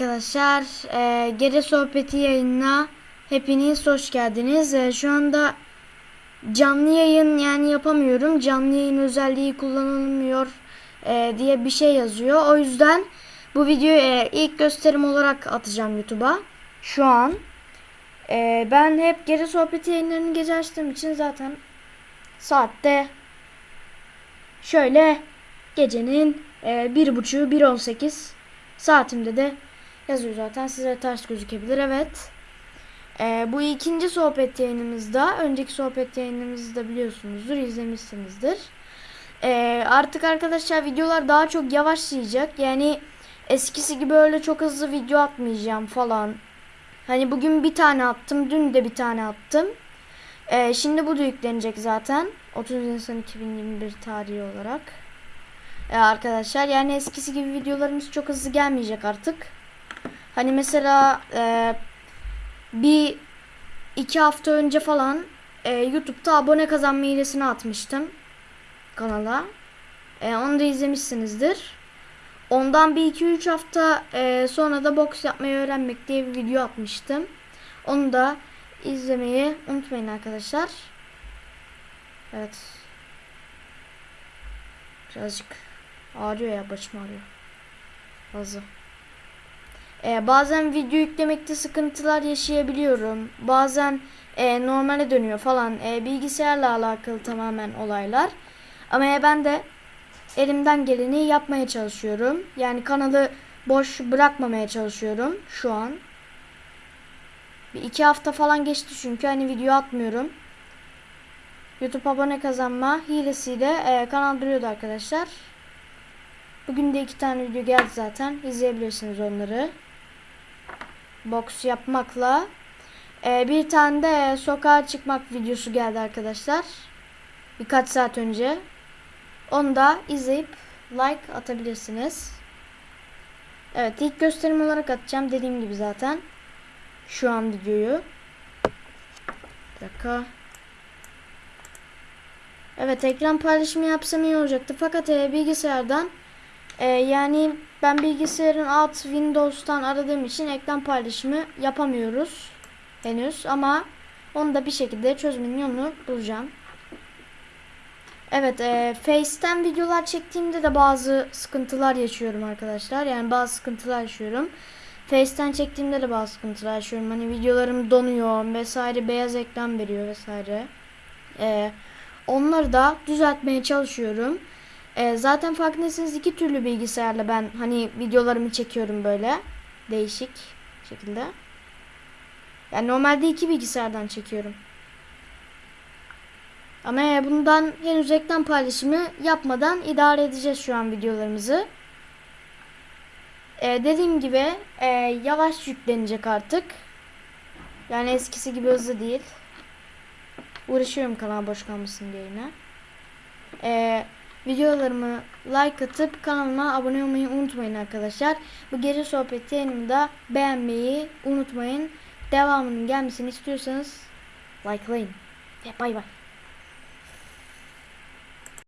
arkadaşlar. Ee, Gece Sohbeti yayınına hepiniz hoş geldiniz. Ee, şu anda canlı yayın yani yapamıyorum. Canlı yayın özelliği kullanılmıyor e, diye bir şey yazıyor. O yüzden bu videoyu e, ilk gösterim olarak atacağım YouTube'a. Şu an. E, ben hep Gece Sohbeti yayınlarını gece açtığım için zaten saatte şöyle gecenin e, bir buçuğu 1.18 Saatimde de yazıyor zaten. Size ters gözükebilir. Evet. Ee, bu ikinci sohbet yayınımızda. Önceki sohbet yayınımızda biliyorsunuzdur. izlemişsinizdir. Ee, artık arkadaşlar videolar daha çok yavaşlayacak. Yani eskisi gibi öyle çok hızlı video atmayacağım falan. Hani bugün bir tane attım. Dün de bir tane attım. Ee, şimdi bu da yüklenecek zaten. 30 Nisan 2021 tarihi olarak. Ee, arkadaşlar yani eskisi gibi videolarımız çok hızlı gelmeyecek artık. Hani mesela e, bir iki hafta önce falan e, YouTube'da abone kazanma hilesini atmıştım kanala. E, onu da izlemişsinizdir. Ondan bir iki üç hafta e, sonra da boks yapmayı öğrenmek diye bir video atmıştım. Onu da izlemeyi unutmayın arkadaşlar. Evet. Birazcık Ağrıyor ya başım ağrıyor. Fazla. Ee, bazen video yüklemekte sıkıntılar yaşayabiliyorum. Bazen e, normale dönüyor falan. E, bilgisayarla alakalı tamamen olaylar. Ama e, ben de elimden geleni yapmaya çalışıyorum. Yani kanalı boş bırakmamaya çalışıyorum şu an. Bir iki hafta falan geçti çünkü hani video atmıyorum. YouTube abone kazanma hilesiyle e, kanal duruyordu arkadaşlar. Bugün de iki tane video geldi zaten. İzleyebilirsiniz onları. Boks yapmakla. Ee, bir tane de sokağa çıkmak videosu geldi arkadaşlar. Birkaç saat önce. Onu da izleyip like atabilirsiniz. Evet ilk gösterim olarak atacağım. Dediğim gibi zaten. Şu an videoyu. Bir dakika. Evet ekran paylaşımı yapsam iyi olacaktı. Fakat e, bilgisayardan ee, yani ben bilgisayarın alt Windows'tan aradığım için ekran paylaşımı yapamıyoruz henüz ama onu da bir şekilde çözmenin yolunu bulacağım. Evet, e, Face'ten videolar çektiğimde de bazı sıkıntılar yaşıyorum arkadaşlar. Yani bazı sıkıntılar yaşıyorum. Face'ten çektiğimde de bazı sıkıntılar yaşıyorum. Hani videolarım donuyor vesaire, beyaz ekran veriyor vesaire. E, onları da düzeltmeye çalışıyorum. E, zaten farkındaysanız iki türlü bilgisayarla ben hani videolarımı çekiyorum böyle. Değişik şekilde. Yani normalde iki bilgisayardan çekiyorum. Ama e, bundan henüz reklam paylaşımı yapmadan idare edeceğiz şu an videolarımızı. Ee, dediğim gibi e, yavaş yüklenecek artık. Yani eskisi gibi hızlı değil. Uğraşıyorum kanal boş kalmasın diye yine. Ee, Videolarımı like atıp kanalıma abone olmayı unutmayın arkadaşlar. Bu gece sohbeti yayınımda beğenmeyi unutmayın. Devamının gelmesini istiyorsanız likelayın. Ve bay bay.